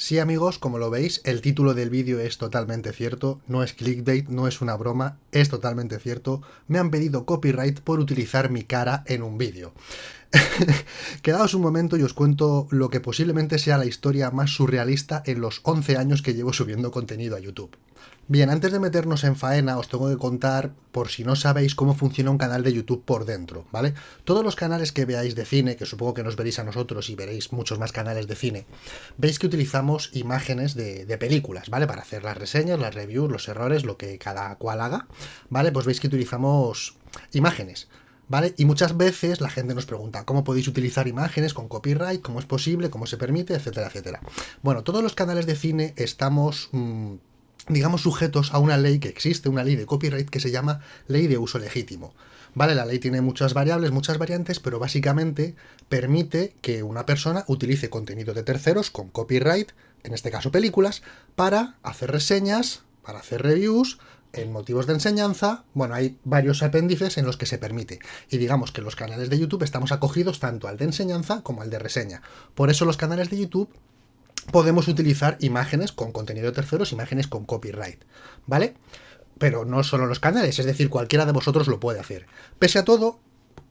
Sí amigos, como lo veis, el título del vídeo es totalmente cierto, no es clickbait, no es una broma, es totalmente cierto. Me han pedido copyright por utilizar mi cara en un vídeo. Quedaos un momento y os cuento lo que posiblemente sea la historia más surrealista en los 11 años que llevo subiendo contenido a YouTube. Bien, antes de meternos en faena, os tengo que contar, por si no sabéis, cómo funciona un canal de YouTube por dentro, ¿vale? Todos los canales que veáis de cine, que supongo que nos veréis a nosotros y veréis muchos más canales de cine, veis que utilizamos imágenes de, películas, ¿vale? Para hacer las reseñas, las reviews, los errores, lo que cada cual haga, ¿vale? Pues veis que utilizamos imágenes. ¿Vale? Y muchas veces la gente nos pregunta cómo podéis utilizar imágenes con copyright, cómo es posible, cómo se permite, etcétera, etcétera. Bueno, todos los canales de cine estamos mmm, digamos, sujetos a una ley que existe, una ley de copyright que se llama ley de uso legítimo. ¿Vale? La ley tiene muchas variables, muchas variantes, pero básicamente permite que una persona utilice contenido de terceros con copyright, en este caso películas, para hacer reseñas, para hacer reviews, en motivos de enseñanza, bueno, hay varios apéndices en los que se permite. Y digamos que los canales de YouTube estamos acogidos tanto al de enseñanza como al de reseña. Por eso los canales de YouTube podemos utilizar imágenes con contenido de terceros, imágenes con copyright, ¿vale? Pero no solo los canales, es decir, cualquiera de vosotros lo puede hacer. Pese a todo,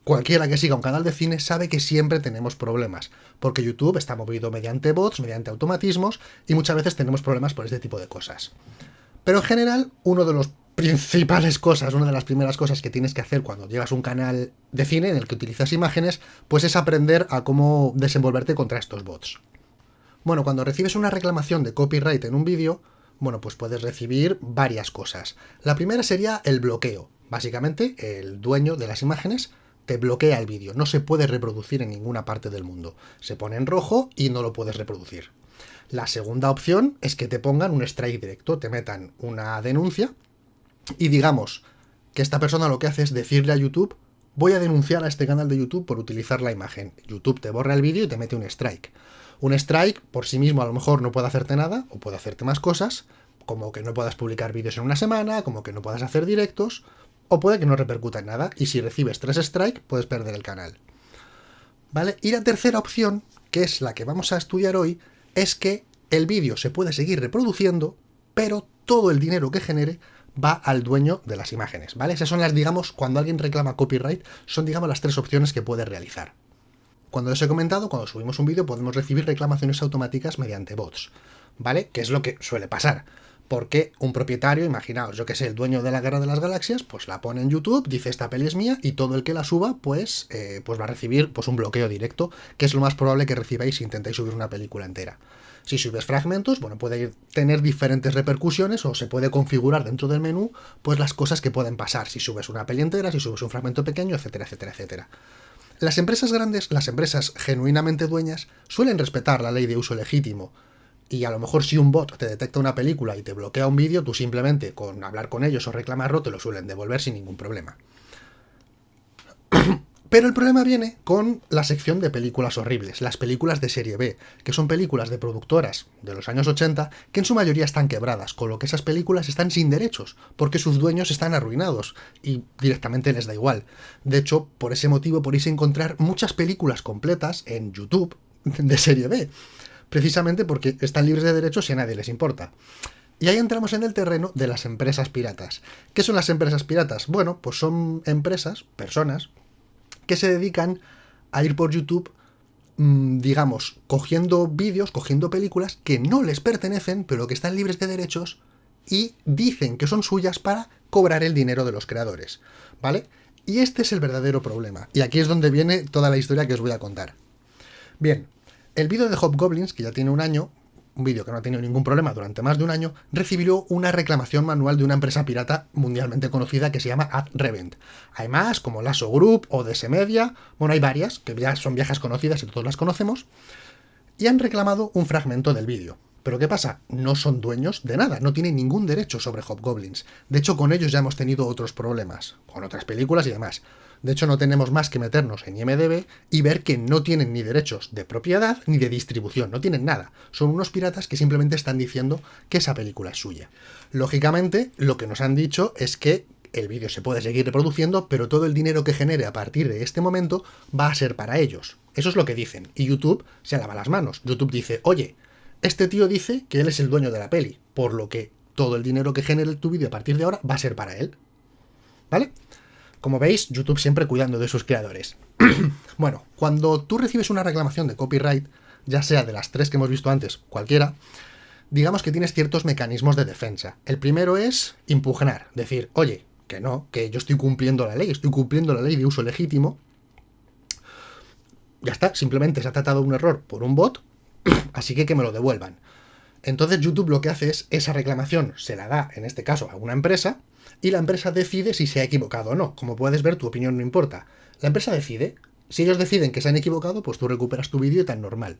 cualquiera que siga un canal de cine sabe que siempre tenemos problemas, porque YouTube está movido mediante bots, mediante automatismos, y muchas veces tenemos problemas por este tipo de cosas. Pero en general, uno de los principales cosas, una de las primeras cosas que tienes que hacer cuando llegas a un canal de cine en el que utilizas imágenes, pues es aprender a cómo desenvolverte contra estos bots. Bueno, cuando recibes una reclamación de copyright en un vídeo, bueno, pues puedes recibir varias cosas. La primera sería el bloqueo. Básicamente, el dueño de las imágenes te bloquea el vídeo. No se puede reproducir en ninguna parte del mundo. Se pone en rojo y no lo puedes reproducir. La segunda opción es que te pongan un strike directo, te metan una denuncia y digamos que esta persona lo que hace es decirle a YouTube voy a denunciar a este canal de YouTube por utilizar la imagen. YouTube te borra el vídeo y te mete un strike. Un strike por sí mismo a lo mejor no puede hacerte nada, o puede hacerte más cosas, como que no puedas publicar vídeos en una semana, como que no puedas hacer directos, o puede que no repercuta en nada, y si recibes tres strikes puedes perder el canal. ¿Vale? Y la tercera opción, que es la que vamos a estudiar hoy, es que el vídeo se puede seguir reproduciendo, pero todo el dinero que genere va al dueño de las imágenes, ¿vale? Esas son las, digamos, cuando alguien reclama copyright, son, digamos, las tres opciones que puede realizar. Cuando os he comentado, cuando subimos un vídeo podemos recibir reclamaciones automáticas mediante bots, ¿vale? Que es lo que suele pasar. Porque un propietario, imaginaos, yo que sé, el dueño de la Guerra de las Galaxias, pues la pone en YouTube, dice esta peli es mía, y todo el que la suba, pues, eh, pues va a recibir pues, un bloqueo directo, que es lo más probable que recibáis si intentáis subir una película entera. Si subes fragmentos, bueno, puede tener diferentes repercusiones o se puede configurar dentro del menú, pues las cosas que pueden pasar si subes una peli entera, si subes un fragmento pequeño, etcétera, etcétera, etcétera. Las empresas grandes, las empresas genuinamente dueñas, suelen respetar la ley de uso legítimo. Y a lo mejor si un bot te detecta una película y te bloquea un vídeo, tú simplemente con hablar con ellos o reclamarlo te lo suelen devolver sin ningún problema. Pero el problema viene con la sección de películas horribles, las películas de serie B, que son películas de productoras de los años 80 que en su mayoría están quebradas, con lo que esas películas están sin derechos, porque sus dueños están arruinados y directamente les da igual. De hecho, por ese motivo podéis encontrar muchas películas completas en YouTube de serie B, precisamente porque están libres de derechos y a nadie les importa. Y ahí entramos en el terreno de las empresas piratas. ¿Qué son las empresas piratas? Bueno, pues son empresas, personas, que se dedican a ir por YouTube, mmm, digamos, cogiendo vídeos, cogiendo películas que no les pertenecen, pero que están libres de derechos y dicen que son suyas para cobrar el dinero de los creadores, ¿vale? Y este es el verdadero problema. Y aquí es donde viene toda la historia que os voy a contar. Bien, el vídeo de Hobgoblins, que ya tiene un año, un vídeo que no ha tenido ningún problema durante más de un año, recibió una reclamación manual de una empresa pirata mundialmente conocida que se llama AdRevent. Hay más, como Lasso Group o DS Media, bueno, hay varias, que ya son viejas conocidas y todos las conocemos, y han reclamado un fragmento del vídeo. Pero ¿qué pasa? No son dueños de nada, no tienen ningún derecho sobre Hobgoblins. De hecho, con ellos ya hemos tenido otros problemas, con otras películas y demás. De hecho, no tenemos más que meternos en IMDB y ver que no tienen ni derechos de propiedad ni de distribución, no tienen nada. Son unos piratas que simplemente están diciendo que esa película es suya. Lógicamente, lo que nos han dicho es que el vídeo se puede seguir reproduciendo, pero todo el dinero que genere a partir de este momento va a ser para ellos. Eso es lo que dicen. Y YouTube se lava las manos. YouTube dice, oye, Este tío dice que él es el dueño de la peli, por lo que todo el dinero que genere tu vídeo a partir de ahora va a ser para él. ¿Vale? Como veis, YouTube siempre cuidando de sus creadores. bueno, cuando tú recibes una reclamación de copyright, ya sea de las tres que hemos visto antes, cualquiera, digamos que tienes ciertos mecanismos de defensa. El primero es impugnar, decir, oye, que no, que yo estoy cumpliendo la ley, estoy cumpliendo la ley de uso legítimo. Ya está, simplemente se ha tratado un error por un bot, así que que me lo devuelvan. Entonces YouTube lo que hace es, esa reclamación se la da, en este caso, a una empresa, y la empresa decide si se ha equivocado o no. Como puedes ver, tu opinión no importa. La empresa decide. Si ellos deciden que se han equivocado, pues tú recuperas tu vídeo tan normal.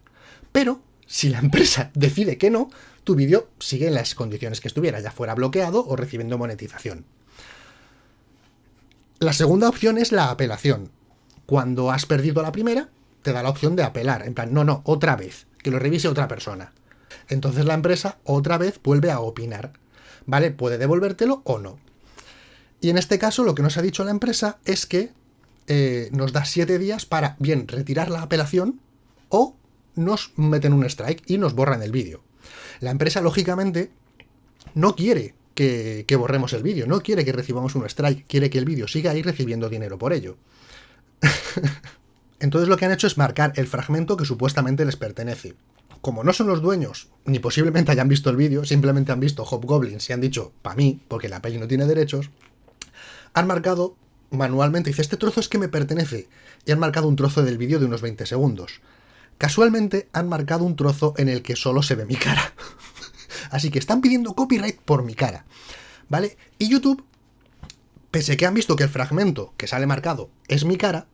Pero, si la empresa decide que no, tu vídeo sigue en las condiciones que estuviera, ya fuera bloqueado o recibiendo monetización. La segunda opción es la apelación. Cuando has perdido la primera, te da la opción de apelar. En plan, no, no, otra vez, que lo revise otra persona. Entonces la empresa otra vez vuelve a opinar. ¿Vale? Puede devolvértelo o no. Y en este caso lo que nos ha dicho la empresa es que eh, nos da siete días para bien retirar la apelación o nos meten un strike y nos borran el vídeo. La empresa, lógicamente, no quiere que, que borremos el vídeo, no quiere que recibamos un strike, quiere que el vídeo siga ahí recibiendo dinero por ello. Entonces lo que han hecho es marcar el fragmento que supuestamente les pertenece. Como no son los dueños, ni posiblemente hayan visto el vídeo, simplemente han visto Hobgoblins y han dicho, pa' mí, porque la peli no tiene derechos, han marcado manualmente, dice, este trozo es que me pertenece, y han marcado un trozo del vídeo de unos 20 segundos. Casualmente han marcado un trozo en el que solo se ve mi cara. Así que están pidiendo copyright por mi cara. ¿Vale? Y YouTube, pese que han visto que el fragmento que sale marcado es mi cara,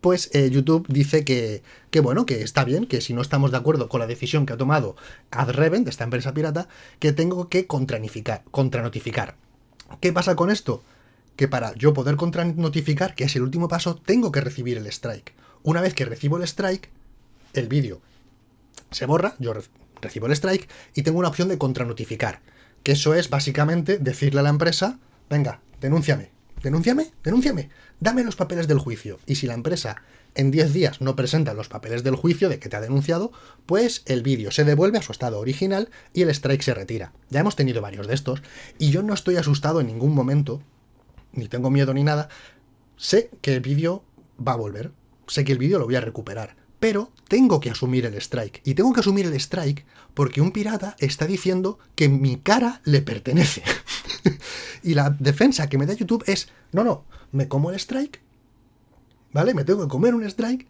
pues eh, YouTube dice que, que, bueno, que está bien, que si no estamos de acuerdo con la decisión que ha tomado AdReven, de esta empresa pirata, que tengo que contranotificar. ¿Qué pasa con esto? Que para yo poder contranotificar, que es el último paso, tengo que recibir el strike. Una vez que recibo el strike, el vídeo se borra, yo recibo el strike y tengo una opción de contranotificar. Que eso es básicamente decirle a la empresa, venga, denúnciame, denúnciame, denúnciame, dame los papeles del juicio. Y si la empresa en 10 días no presenta los papeles del juicio de que te ha denunciado, pues el vídeo se devuelve a su estado original y el strike se retira. Ya hemos tenido varios de estos y yo no estoy asustado en ningún momento, ni tengo miedo ni nada. Sé que el vídeo va a volver, sé que el vídeo lo voy a recuperar, pero tengo que asumir el strike. Y tengo que asumir el strike porque un pirata está diciendo que mi cara le pertenece. y la defensa que me da YouTube es, no, no, me como el strike, ¿vale? Me tengo que comer un strike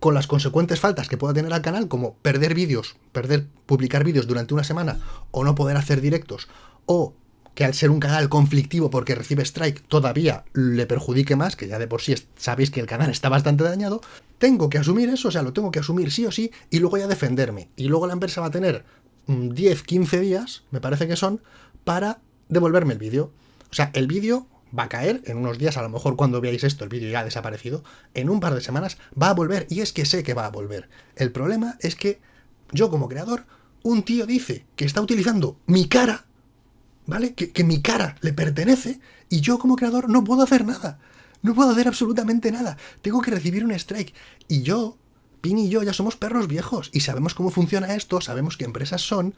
con las consecuentes faltas que pueda tener al canal, como perder vídeos, perder, publicar vídeos durante una semana, o no poder hacer directos, o que al ser un canal conflictivo porque recibe strike todavía le perjudique más, que ya de por sí sabéis que el canal está bastante dañado, tengo que asumir eso, o sea, lo tengo que asumir sí o sí, y luego ya defenderme. Y luego la empresa va a tener 10, mm, 15 días, me parece que son, para devolverme el vídeo. O sea, el vídeo va a caer en unos días, a lo mejor cuando veáis esto, el vídeo ya ha desaparecido, en un par de semanas va a volver, y es que sé que va a volver. El problema es que yo como creador, un tío dice que está utilizando mi cara, ¿vale? Que, que mi cara le pertenece, y yo como creador no puedo hacer nada. No puedo hacer absolutamente nada. Tengo que recibir un strike. Y yo, Pin y yo ya somos perros viejos y sabemos cómo funciona esto, sabemos qué empresas son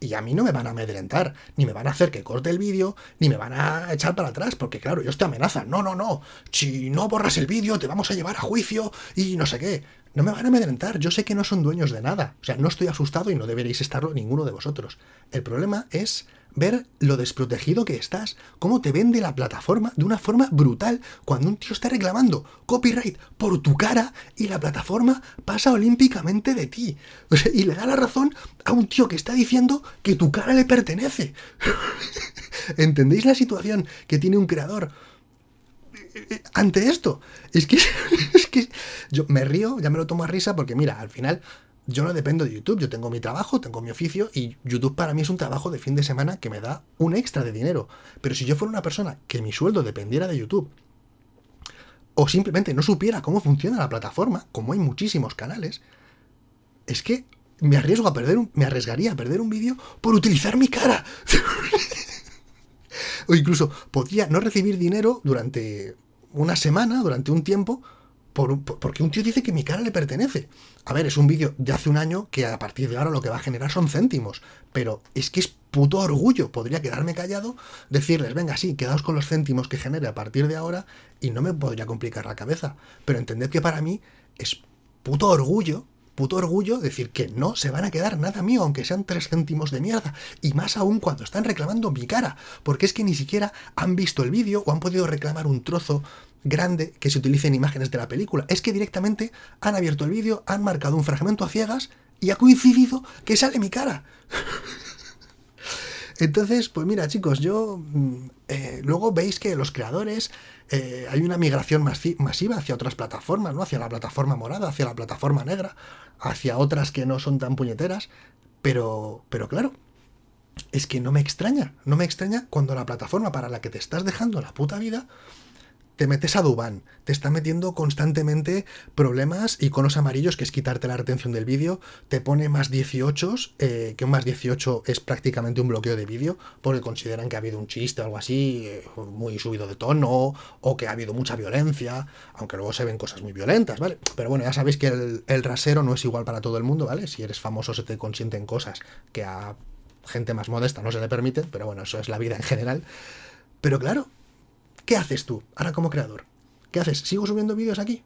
y a mí no me van a amedrentar, ni me van a hacer que corte el vídeo, ni me van a echar para atrás, porque claro, ellos te amenazan, no, no, no, si no borras el vídeo te vamos a llevar a juicio y no sé qué. No me van a amedrentar, yo sé que no son dueños de nada, o sea, no estoy asustado y no deberéis estarlo ninguno de vosotros. El problema es ver lo desprotegido que estás, cómo te vende la plataforma de una forma brutal cuando un tío está reclamando copyright por tu cara y la plataforma pasa olímpicamente de ti. y le da la razón a un tío que está diciendo que tu cara le pertenece. ¿Entendéis la situación que tiene un creador? Ante esto, es que, es que yo me río, ya me lo tomo a risa porque mira, al final yo no dependo de YouTube, yo tengo mi trabajo, tengo mi oficio y YouTube para mí es un trabajo de fin de semana que me da un extra de dinero. Pero si yo fuera una persona que mi sueldo dependiera de YouTube o simplemente no supiera cómo funciona la plataforma, como hay muchísimos canales, es que me arriesgo a perder un, me arriesgaría a perder un vídeo por utilizar mi cara. o incluso podría no recibir dinero durante una semana, durante un tiempo, porque un tío dice que mi cara le pertenece. A ver, es un vídeo de hace un año que a partir de ahora lo que va a generar son céntimos. Pero es que es puto orgullo. Podría quedarme callado, decirles, venga, sí, quedaos con los céntimos que genere a partir de ahora y no me podría complicar la cabeza. Pero entended que para mí es puto orgullo puto orgullo decir que no se van a quedar nada mío, aunque sean tres céntimos de mierda. Y más aún cuando están reclamando mi cara, porque es que ni siquiera han visto el vídeo o han podido reclamar un trozo grande que se utilice en imágenes de la película. Es que directamente han abierto el vídeo, han marcado un fragmento a ciegas y ha coincidido que sale mi cara. Entonces, pues mira, chicos, yo mm, eh, luego veis que los creadores eh, hay una migración masiva hacia otras plataformas, ¿no? Hacia la plataforma morada, hacia la plataforma negra, hacia otras que no son tan puñeteras. Pero, pero claro, es que no me extraña, no me extraña cuando la plataforma para la que te estás dejando la puta vida te metes a Duban, te está metiendo constantemente problemas, iconos amarillos, que es quitarte la retención del vídeo, te pone más 18, eh, que un más 18 es prácticamente un bloqueo de vídeo, porque consideran que ha habido un chiste o algo así, eh, muy subido de tono, o que ha habido mucha violencia, aunque luego se ven cosas muy violentas, ¿vale? Pero bueno, ya sabéis que el, el rasero no es igual para todo el mundo, ¿vale? Si eres famoso se te consienten cosas que a gente más modesta no se le permiten, pero bueno, eso es la vida en general. Pero claro, ¿Qué haces tú ahora como creador? ¿Qué haces? ¿Sigo subiendo vídeos aquí?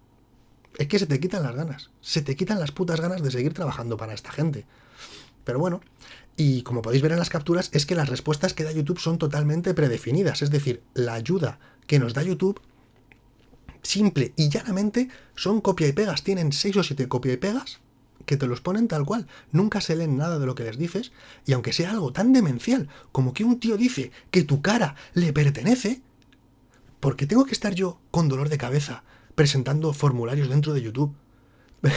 Es que se te quitan las ganas. Se te quitan las putas ganas de seguir trabajando para esta gente. Pero bueno, y como podéis ver en las capturas, es que las respuestas que da YouTube son totalmente predefinidas. Es decir, la ayuda que nos da YouTube, simple y llanamente, son copia y pegas. Tienen 6 o 7 copia y pegas que te los ponen tal cual. Nunca se leen nada de lo que les dices. Y aunque sea algo tan demencial como que un tío dice que tu cara le pertenece, ¿por qué tengo que estar yo con dolor de cabeza presentando formularios dentro de YouTube?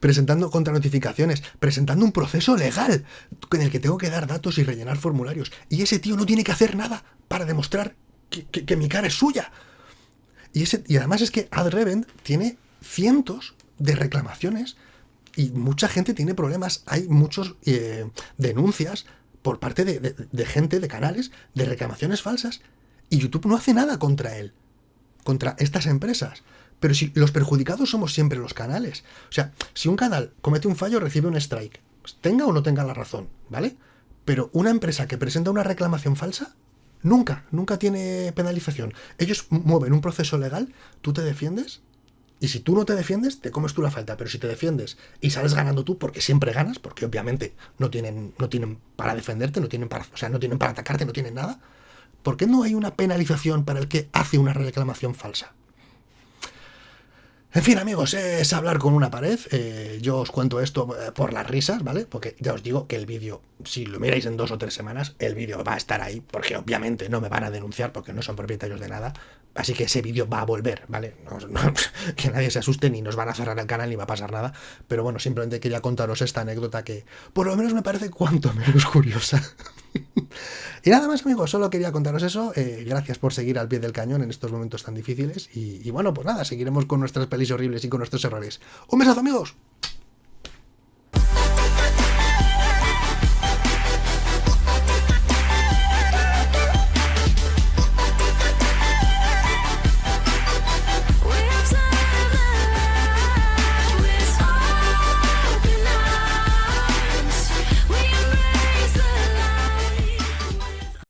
presentando contranotificaciones, presentando un proceso legal en el que tengo que dar datos y rellenar formularios. Y ese tío no tiene que hacer nada para demostrar que, mi cara es suya. Y, ese, y además es que AdRevent tiene cientos de reclamaciones y mucha gente tiene problemas. Hay muchas eh, denuncias por parte de gente, de canales, de reclamaciones falsas y YouTube no hace nada contra él, contra estas empresas. Pero si los perjudicados somos siempre los canales. O sea, si un canal comete un fallo, recibe un strike. Pues tenga o no tenga la razón, ¿vale? Pero una empresa que presenta una reclamación falsa, nunca, nunca tiene penalización. Ellos mueven un proceso legal, tú te defiendes, y si tú no te defiendes, te comes tú la falta. Pero si te defiendes y sales ganando tú, porque siempre ganas, porque obviamente no tienen, no tienen para defenderte, no tienen para, o sea, no tienen para atacarte, no tienen nada, ¿Por qué no hay una penalización para el que hace una reclamación falsa? En fin, amigos, es hablar con una pared. Eh, yo os cuento esto eh, por las risas, ¿vale? Porque ya os digo que el vídeo, si lo miráis en dos o tres semanas, el vídeo va a estar ahí, porque obviamente no me van a denunciar porque no son propietarios de nada. Así que ese vídeo va a volver, ¿vale? que nadie se asuste ni nos van a cerrar el canal ni va a pasar nada. Pero bueno, simplemente quería contaros esta anécdota que por lo menos me parece cuanto menos curiosa. y nada más, amigos, solo quería contaros eso. Eh, gracias por seguir al pie del cañón en estos momentos tan difíciles. Y, y bueno, pues nada, seguiremos con nuestras pelis horribles y con nuestros errores. ¡Un besazo, amigos!